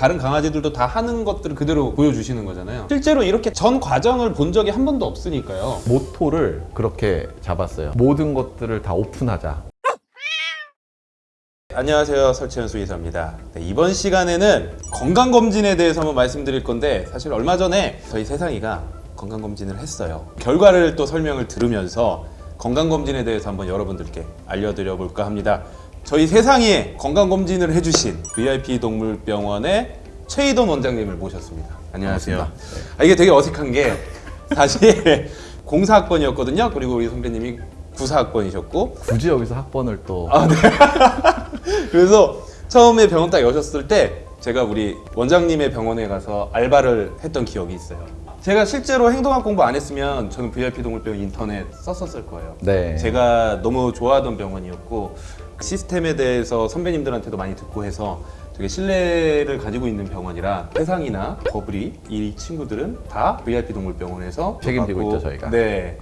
다른 강아지들도 다 하는 것들을 그대로 보여주시는 거잖아요. 실제로 이렇게 전 과정을 본 적이 한 번도 없으니까요. 모토를 그렇게 잡았어요. 모든 것들을 다 오픈하자. 안녕하세요 설채현 수의사입니다 네, 이번 시간에는 건강검진에 대해서 한번 말씀드릴 건데 사실 얼마 전에 저희 세상이가 건강검진을 했어요 결과를 또 설명을 들으면서 건강검진에 대해서 한번 여러분들께 알려드려 볼까 합니다 저희 세상이에 건강검진을 해주신 VIP 동물병원의 최희돈 원장님을 모셨습니다 안녕하세요 아, 이게 되게 어색한 게 사실 공사학번이었거든요 그리고 우리 선배님이 구사학번이셨고 굳이 여기서 학번을 또 아, 네. 그래서 처음에 병원 딱 여셨을 때 제가 우리 원장님의 병원에 가서 알바를 했던 기억이 있어요. 제가 실제로 행동학 공부 안 했으면 저는 VIP 동물병원 인터넷 썼었을 거예요. 네. 제가 너무 좋아하던 병원이었고 시스템에 대해서 선배님들한테도 많이 듣고 해서 되게 신뢰를 가지고 있는 병원이라 세상이나 버블이 이 친구들은 다 VIP 동물병원에서 책임지고 있죠, 저희가. 네.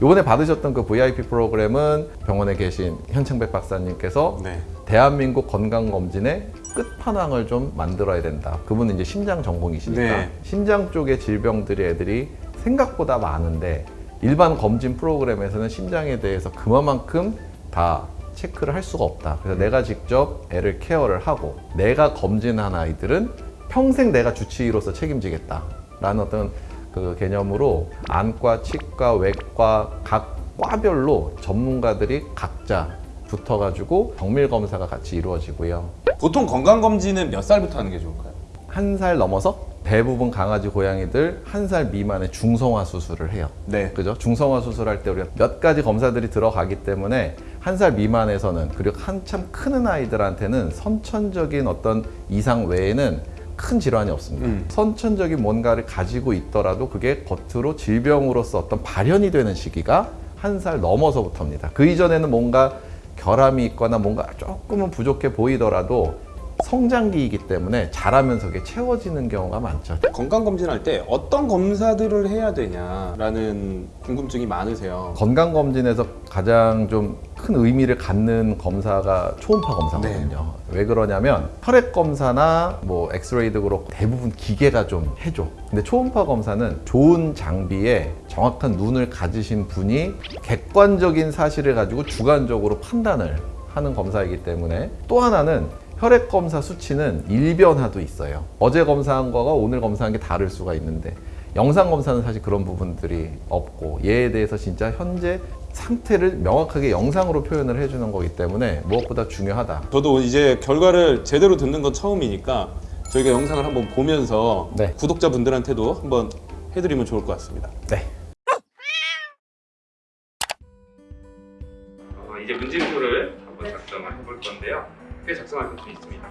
이번에 받으셨던 그 VIP 프로그램은 병원에 계신 현창백 박사님께서 네. 대한민국 건강검진의 끝판왕을 좀 만들어야 된다. 그분은 이제 심장 전공이시니까 네. 심장 쪽의 질병들이 애들이 생각보다 많은데 일반 검진 프로그램에서는 심장에 대해서 그만큼 다 체크를 할 수가 없다. 그래서 내가 직접 애를 케어를 하고 내가 검진한 아이들은 평생 내가 주치의로서 책임지겠다. 라는 어떤 그 개념으로 안과, 치과, 외과 각 과별로 전문가들이 각자 붙어가지고 정밀 검사가 같이 이루어지고요. 보통 건강검진은 몇 살부터 하는 게 좋을까요? 한 살 넘어서 대부분 강아지, 고양이들 한 살 미만의 중성화 수술을 해요. 네. 그죠? 중성화 수술할 때 우리가 몇 가지 검사들이 들어가기 때문에 한 살 미만에서는 그리고 한참 크는 아이들한테는 선천적인 어떤 이상 외에는 큰 질환이 없습니다. 음. 선천적인 뭔가를 가지고 있더라도 그게 겉으로 질병으로서 어떤 발현이 되는 시기가 한 살 넘어서부터입니다. 그 이전에는 뭔가 결함이 있거나 뭔가 조금은 부족해 보이더라도 성장기이기 때문에 자라면서 그게 채워지는 경우가 많죠. 건강검진할 때 어떤 검사들을 해야 되냐라는 궁금증이 많으세요. 건강검진에서 가장 좀 큰 의미를 갖는 검사가 초음파 검사거든요. 왜 그러냐면 혈액 검사나 뭐 엑스레이도 그렇고 대부분 기계가 좀 해줘. 근데 초음파 검사는 좋은 장비에 정확한 눈을 가지신 분이 객관적인 사실을 가지고 주관적으로 판단을 하는 검사이기 때문에 또 하나는 혈액 검사 수치는 일변화도 있어요. 어제 검사한 거가 오늘 검사한 게 다를 수가 있는데 영상 검사는 사실 그런 부분들이 없고 얘에 대해서 진짜 현재 상태를 명확하게 영상으로 표현을 해주는 거기 때문에 무엇보다 중요하다. 저도 이제 결과를 제대로 듣는 건 처음이니까 저희가 영상을 한번 보면서 네. 구독자분들한테도 한번 해드리면 좋을 것 같습니다. 네. 어, 이제 문진표를 한번 작성을 해볼 건데요. 꽤 작성할 것이 있습니다.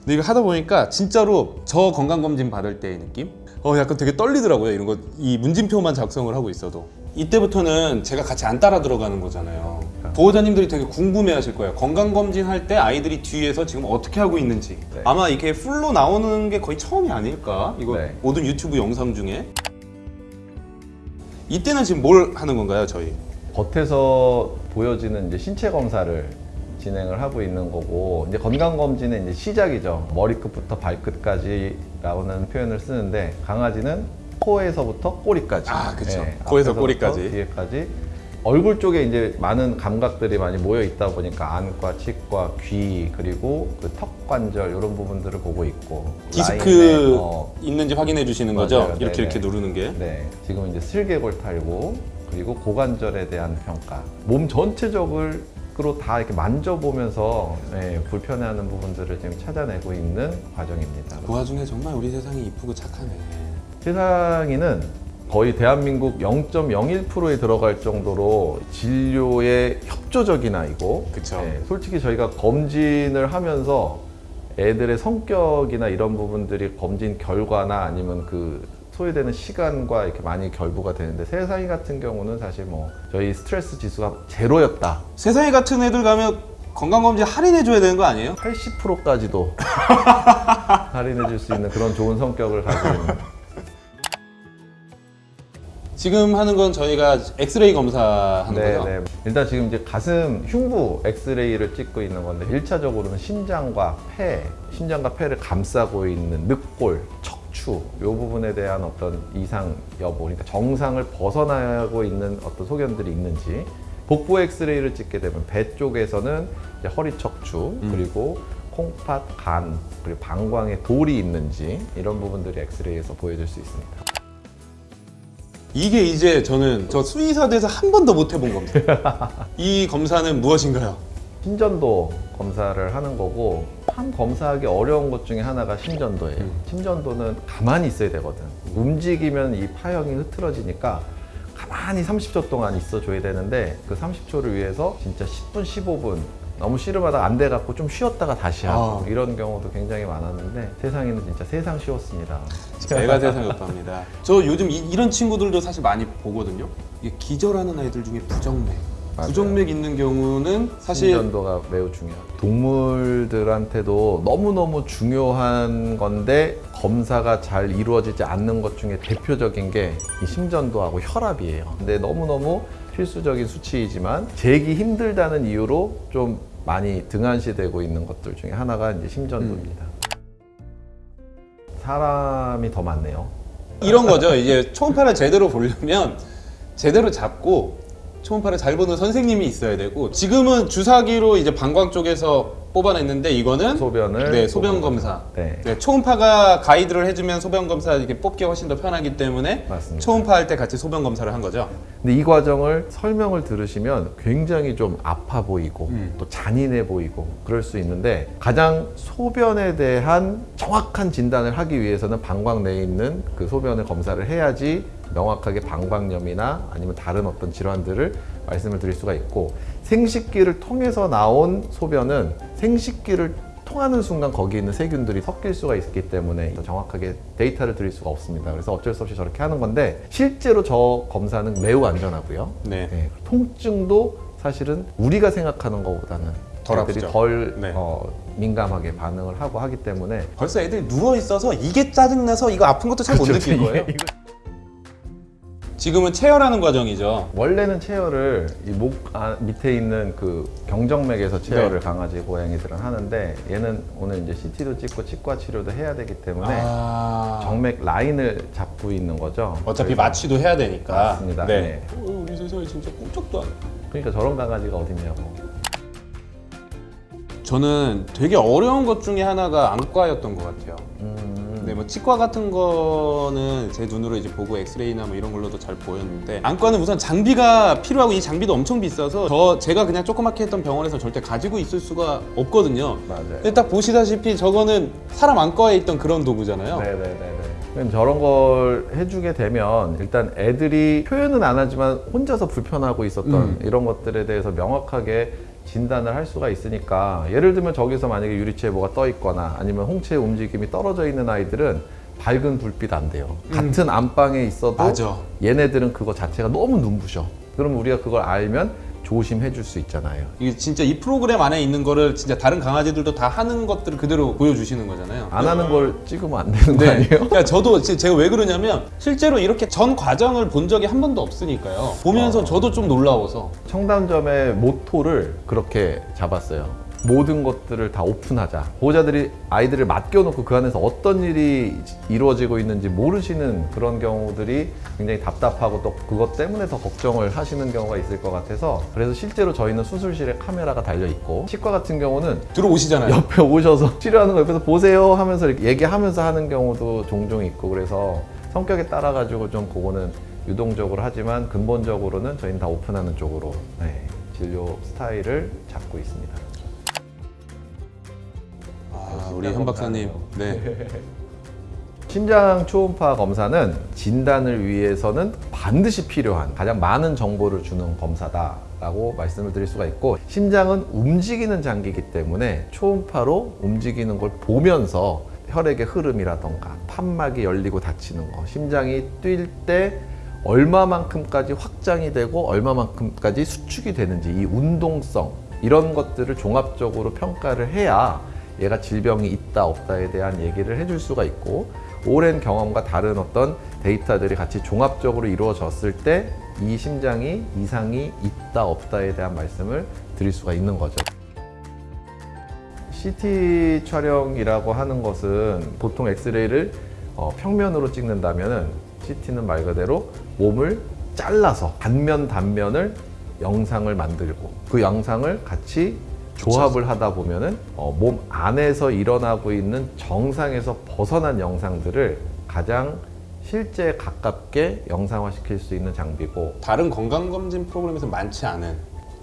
근데 이거 하다 보니까 진짜로 저 건강검진 받을 때의 느낌? 어 약간 되게 떨리더라고요. 이런 거 이 문진표만 작성을 하고 있어도. 이때부터는 제가 같이 안 따라 들어가는 거잖아요. 보호자님들이 되게 궁금해 하실 거예요. 건강검진 할 때 아이들이 뒤에서 지금 어떻게 하고 있는지. 네. 아마 이렇게 풀로 나오는 게 거의 처음이 아닐까? 이거 네. 모든 유튜브 영상 중에. 이때는 지금 뭘 하는 건가요, 저희? 겉에서 보여지는 이제 신체 검사를 진행을 하고 있는 거고 이제 건강 검진의 이제 시작이죠. 머리끝부터 발끝까지 라는 표현을 쓰는데 강아지는 코에서부터 꼬리까지. 아, 그쵸. 예, 코에서 꼬리까지. 뒤에까지. 얼굴 쪽에 이제 많은 감각들이 많이 모여 있다 보니까 안과, 치과, 귀 그리고 그 턱 관절 이런 부분들을 보고 있고 디스크 어, 있는지 확인해 주시는 맞아요. 거죠? 네네. 이렇게 이렇게 누르는 게. 네, 지금 이제 슬개골 탈구 그리고 고관절에 대한 평가, 몸 전체적 으로 다 이렇게 만져보면서 네, 불편해하는 부분들을 지금 찾아내고 있는 과정입니다. 그 와중에 정말 우리 세상이 이쁘고 착하네. 세상에는 거의 대한민국 0.01%에 들어갈 정도로 진료에 협조적인 아이고, 그쵸. 네, 솔직히 저희가 검진을 하면서 애들의 성격이나 이런 부분들이 검진 결과나 아니면 그 소요되는 시간과 이렇게 많이 결부가 되는데 세상이 같은 경우는 사실 뭐 저희 스트레스 지수가 제로였다. 세상에 같은 애들 가면 건강검진 할인해 줘야 되는 거 아니에요? 80%까지도 할인해 줄 수 있는 그런 좋은 성격을 가지고 있는 지금 하는 건 저희가 엑스레이 검사하는 네, 거죠? 네. 일단 지금 이제 가슴 흉부 엑스레이를 찍고 있는 건데 1차적으로는 심장과 폐, 심장과 폐를 감싸고 있는 늑골, 척 추 이 부분에 대한 어떤 이상 여부, 그러니까 정상을 벗어나고 있는 어떤 소견들이 있는지 복부 엑스레이를 찍게 되면 배 쪽에서는 이제 허리 척추 그리고 콩팥, 간 그리고 방광에 돌이 있는지 이런 부분들이 엑스레이에서 보여줄 수 있습니다. 이게 이제 저는 저 수의사 돼서 한 번도 못 해본 검사. 이 검사는 무엇인가요? 심전도 검사를 하는 거고 참 검사하기 어려운 것 중에 하나가 심전도예요. 음. 심전도는 가만히 있어야 되거든. 움직이면 이 파형이 흐트러지니까 가만히 30초 동안 있어줘야 되는데 그 30초를 위해서 진짜 10분, 15분 너무 씨름하다가 안 돼갖고 좀 쉬었다가 다시 하고 아. 이런 경우도 굉장히 많았는데 세상에는 진짜 세상 쉬웠습니다. 제가 세상에 없답니다. 저 요즘 이, 런 친구들도 사실 많이 보거든요. 기절하는 아이들 중에 부정맥. 부정맥 있는 경우는 사실 심전도가 매우 중요해요. 동물들한테도 너무너무 중요한 건데 검사가 잘 이루어지지 않는 것 중에 대표적인 게 이 심전도하고 혈압이에요. 근데 너무너무 필수적인 수치이지만 재기 힘들다는 이유로 좀 많이 등한시되고 있는 것들 중에 하나가 이제 심전도입니다. 사람이 더 많네요. 이런 거죠. 이제 초음파를 제대로 보려면 제대로 잡고 초음파를 잘 보는 선생님이 있어야 되고 지금은 주사기로 이제 방광 쪽에서 뽑아냈는데 이거는 소변을 네 소변 검사. 네. 네, 초음파가 가이드를 해주면 소변 검사 이렇게 뽑기가 훨씬 더 편하기 때문에 맞습니다. 초음파 할 때 같이 소변 검사를 한 거죠. 근데 이 과정을 설명을 들으시면 굉장히 좀 아파 보이고 음. 또 잔인해 보이고 그럴 수 있는데 가장 소변에 대한 정확한 진단을 하기 위해서는 방광 내에 있는 그 소변을 검사를 해야지 명확하게 방광염이나 아니면 다른 어떤 질환들을 말씀을 드릴 수가 있고 생식기를 통해서 나온 소변은 생식기를 통하는 순간 거기 있는 세균들이 섞일 수가 있기 때문에 정확하게 데이터를 드릴 수가 없습니다. 그래서 어쩔 수 없이 저렇게 하는 건데 실제로 저 검사는 매우 안전하고요. 네. 네, 통증도 사실은 우리가 생각하는 것보다는 덜 애들이 아프죠. 덜 네. 어, 민감하게 반응을 하고 하기 때문에 벌써 애들이 누워 있어서 이게 짜증나서 이거 아픈 것도 잘못 그렇죠. 느낄 거예요. 지금은 체열하는 과정이죠. 원래는 체열을 이목 아, 밑에 있는 그 경정맥에서 체열을 네. 강아지 고양이들은 하는데 얘는 오늘 이제 CT도 찍고 치과 치료도 해야 되기 때문에 아, 정맥 라인을 잡고 있는 거죠. 어차피 마취도 해야 되니까. 맞습니다. 네. 네. 어, 우리 세상에 진짜 꿈쩍도 안. 해. 그러니까 저런 강아지가 어딨냐고. 저는 되게 어려운 것 중에 하나가 안과였던 것 같아요. 음, 네, 뭐 치과 같은 거는 제 눈으로 이제 보고 엑스레이나 뭐 이런 걸로도 잘 보였는데 안과는 우선 장비가 필요하고 이 장비도 엄청 비싸서 저 제가 그냥 조그맣게 했던 병원에서 절대 가지고 있을 수가 없거든요. 맞아요. 근데 딱 보시다시피 저거는 사람 안과에 있던 그런 도구잖아요. 네네네네. 그럼 저런 걸 해주게 되면 일단 애들이 표현은 안 하지만 혼자서 불편하고 있었던 음. 이런 것들에 대해서 명확하게 진단을 할 수가 있으니까 예를 들면 저기서 만약에 유리체에 뭐가 떠 있거나 아니면 홍채의 움직임이 떨어져 있는 아이들은 밝은 불빛 안 돼요. 같은 안방에 있어도 음. 맞아. 얘네들은 그거 자체가 너무 눈부셔. 그럼 우리가 그걸 알면 조심해 줄 수 있잖아요. 이게 진짜 이 프로그램 안에 있는 거를 진짜 다른 강아지들도 다 하는 것들을 그대로 보여주시는 거잖아요. 안 하는 걸 찍으면 안 되는 거 네. 아니에요? 그러니까 저도 지- 제가 왜 그러냐면 실제로 이렇게 전 과정을 본 적이 한 번도 없으니까요. 보면서 저도 좀 놀라워서. 청담점의 모토를 그렇게 잡았어요. 모든 것들을 다 오픈하자. 보호자들이 아이들을 맡겨놓고 그 안에서 어떤 일이 이루어지고 있는지 모르시는 그런 경우들이 굉장히 답답하고 또 그것 때문에 더 걱정을 하시는 경우가 있을 것 같아서 그래서 실제로 저희는 수술실에 카메라가 달려 있고 치과 같은 경우는 들어오시잖아요. 옆에 오셔서 치료하는 거 옆에서 보세요 하면서 이렇게 얘기하면서 하는 경우도 종종 있고 그래서 성격에 따라 가지고 좀 그거는 유동적으로 하지만 근본적으로는 저희는 다 오픈하는 쪽으로 네, 진료 스타일을 잡고 있습니다. 아, 우리 현 박사님. 네. 심장 초음파 검사는 진단을 위해서는 반드시 필요한 가장 많은 정보를 주는 검사다 라고 말씀을 드릴 수가 있고 심장은 움직이는 장기이기 때문에 초음파로 움직이는 걸 보면서 혈액의 흐름이라던가 판막이 열리고 닫히는 거 심장이 뛸 때 얼마만큼까지 확장이 되고 얼마만큼까지 수축이 되는지 이 운동성 이런 것들을 종합적으로 평가를 해야 얘가 질병이 있다 없다에 대한 얘기를 해줄 수가 있고 오랜 경험과 다른 어떤 데이터들이 같이 종합적으로 이루어졌을 때 이 심장이 이상이 있다 없다에 대한 말씀을 드릴 수가 있는 거죠. CT 촬영이라고 하는 것은 보통 엑스레이를 어, 평면으로 찍는다면은 CT는 말 그대로 몸을 잘라서 단면 단면을 영상을 만들고 그 영상을 같이 조합을 하다 보면은 어, 몸 안에서 일어나고 있는 정상에서 벗어난 영상들을 가장 실제 가깝게 영상화 시킬 수 있는 장비고 다른 건강검진 프로그램에서 많지 않은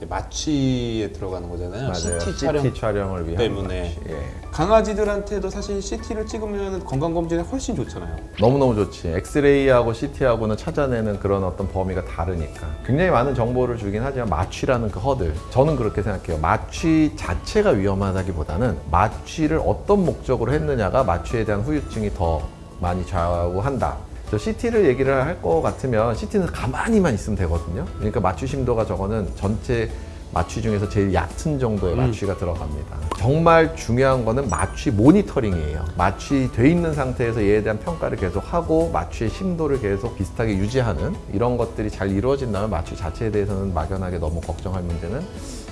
마취에 들어가는 거잖아요. CT 촬영 촬영 을 위한 때문에. 예. 강아지들한테도 사실 CT를 찍으면 건강검진에 훨씬 좋잖아요. 너무너무 좋지. 엑스레이하고 CT하고는 찾아내는 그런 어떤 범위가 다르니까. 굉장히 많은 정보를 주긴 하지만 마취라는 그 허들. 저는 그렇게 생각해요. 마취 자체가 위험하다기보다는 마취를 어떤 목적으로 했느냐가 마취에 대한 후유증이 더 많이 좌우한다. 저 CT를 얘기를 할 것 같으면 CT는 가만히만 있으면 되거든요. 그러니까 마취 심도가 저거는 전체 마취 중에서 제일 얕은 정도의 마취가 들어갑니다. 정말 중요한 거는 마취 모니터링이에요. 마취 돼 있는 상태에서 얘에 대한 평가를 계속 하고 마취의 심도를 계속 비슷하게 유지하는 이런 것들이 잘 이루어진다면 마취 자체에 대해서는 막연하게 너무 걱정할 문제는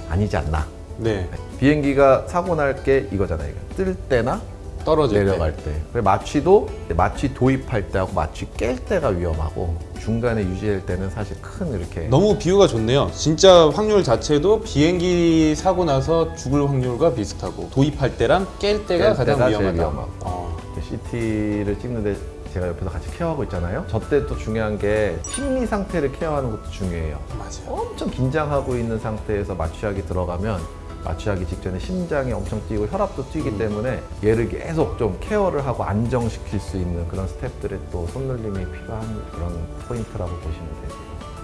아니지 않나. 네. 비행기가 사고 날 게 이거잖아요. 이거. 뜰 때나 떨어질 내려갈 때. 그리고 마취도 마취 도입할 때하고 마취 깰 때가 위험하고 중간에 유지할 때는 사실 큰 이렇게 너무 비유가 좋네요. 진짜 확률 자체도 비행기 사고 나서 죽을 확률과 비슷하고 도입할 때랑 깰 때가 깰 가장 위험하다. 위험하고. 어. CT를 찍는데 제가 옆에서 같이 케어하고 있잖아요. 저때 또 중요한 게 심리 상태를 케어하는 것도 중요해요. 맞아요. 엄청 긴장하고 있는 상태에서 마취하기 들어가면 마취하기 직전에 심장이 엄청 뛰고 혈압도 뛰기 때문에 얘를 계속 좀 케어를 하고 안정시킬 수 있는 그런 스태프들의 또 손놀림이 필요한 그런 포인트라고 보시면 되죠.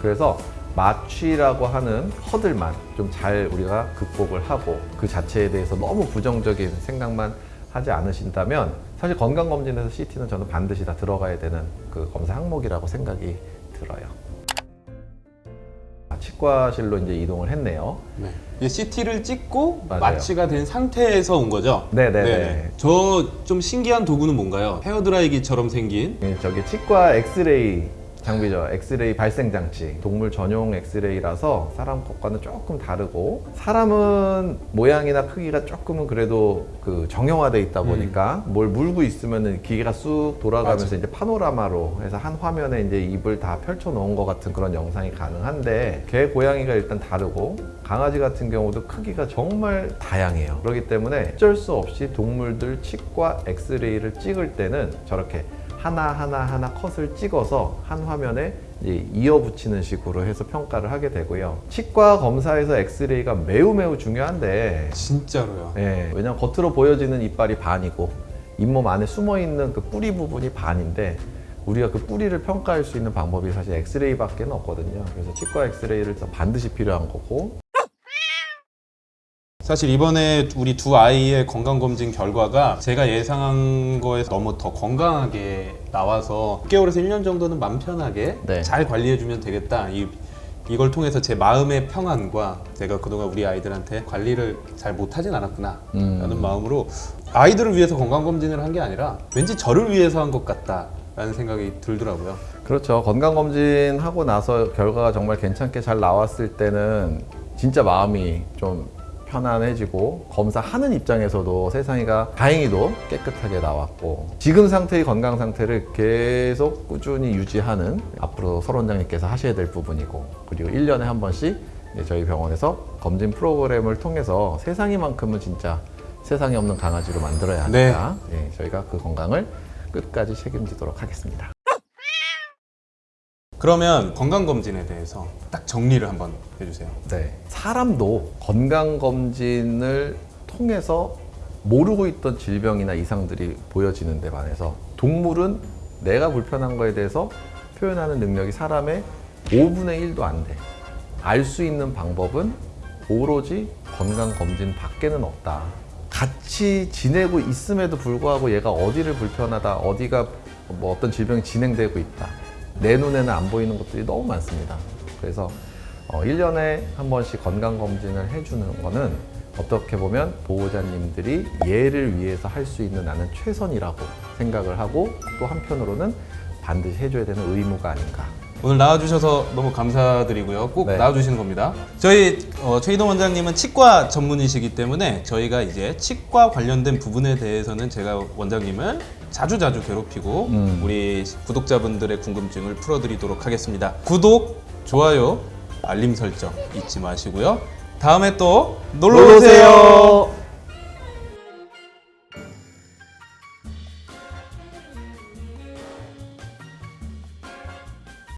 그래서 마취라고 하는 허들만 좀 잘 우리가 극복을 하고 그 자체에 대해서 너무 부정적인 생각만 하지 않으신다면 사실 건강검진에서 CT는 저는 반드시 다 들어가야 되는 그 검사 항목이라고 생각이 들어요. 아, 치과실로 이제 이동을 했네요. 네. CT를 찍고 맞아요. 마취가 된 상태에서 온 거죠? 네네네. 저좀 신기한 도구는 뭔가요? 헤어드라이기처럼 생긴 예, 저기 치과 엑스레이 장비죠. 엑스레이 발생 장치. 동물 전용 엑스레이라서 사람 것과는 조금 다르고 사람은 모양이나 크기가 조금은 그래도 그 정형화돼 있다 보니까 뭘 물고 있으면은 기계가 쑥 돌아가면서 맞아. 이제 파노라마로 해서 한 화면에 이제 입을 다 펼쳐 놓은 것 같은 그런 영상이 가능한데 개 고양이가 일단 다르고 강아지 같은 경우도 크기가 정말 다양해요. 그렇기 때문에 어쩔 수 없이 동물들 치과 엑스레이를 찍을 때는 저렇게 하나 하나 하나 컷을 찍어서 한 화면에 이제 이어 붙이는 식으로 해서 평가를 하게 되고요. 치과 검사에서 엑스레이가 매우 매우 중요한데 진짜로요. 예, 왜냐면 겉으로 보여지는 이빨이 반이고 잇몸 안에 숨어 있는 그 뿌리 부분이 반인데 우리가 그 뿌리를 평가할 수 있는 방법이 사실 엑스레이밖에 없거든요. 그래서 치과 엑스레이를 반드시 필요한 거고 사실 이번에 우리 두 아이의 건강검진 결과가 제가 예상한 거에서 너무 더 건강하게 나와서 6개월에서 1년 정도는 맘 편하게 네. 잘 관리해주면 되겠다. 이, 이걸 통해서 제 마음의 평안과 제가 그동안 우리 아이들한테 관리를 잘 못하진 않았구나 음. 라는 마음으로 아이들을 위해서 건강검진을 한 게 아니라 왠지 저를 위해서 한 것 같다 라는 생각이 들더라고요. 그렇죠. 건강검진 하고 나서 결과가 정말 괜찮게 잘 나왔을 때는 진짜 마음이 좀 편안해지고 검사하는 입장에서도 세상이가 다행히도 깨끗하게 나왔고 지금 상태의 건강 상태를 계속 꾸준히 유지하는 앞으로 설 원장님께서 하셔야 될 부분이고 그리고 1년에 한 번씩 저희 병원에서 검진 프로그램을 통해서 세상이만큼은 진짜 세상에 없는 강아지로 만들어야 하니까 예, 저희가 그 건강을 끝까지 책임지도록 하겠습니다. 그러면 건강검진에 대해서 딱 정리를 한번 해주세요. 네. 사람도 건강검진을 통해서 모르고 있던 질병이나 이상들이 보여지는 데 반해서 동물은 내가 불편한 거에 대해서 표현하는 능력이 사람의 5분의 1도 안 돼. 알 수 있는 방법은 오로지 건강검진 밖에는 없다. 같이 지내고 있음에도 불구하고 얘가 어디를 불편하다, 어디가 뭐 어떤 질병이 진행되고 있다. 내 눈에는 안 보이는 것들이 너무 많습니다. 그래서 어, 1년에 한 번씩 건강검진을 해주는 거는 어떻게 보면 보호자님들이 얘를 위해서 할 수 있는 나는 최선이라고 생각을 하고 또 한편으로는 반드시 해줘야 되는 의무가 아닌가. 오늘 나와주셔서 너무 감사드리고요. 꼭 네. 나와주시는 겁니다. 저희 어, 최희동 원장님은 치과 전문이시기 때문에 저희가 이제 치과 관련된 부분에 대해서는 제가 원장님을 자주 자주 괴롭히고 음. 우리 구독자분들의 궁금증을 풀어드리도록 하겠습니다. 구독, 좋아요, 알림 설정 잊지 마시고요. 다음에 또 놀러 오세요.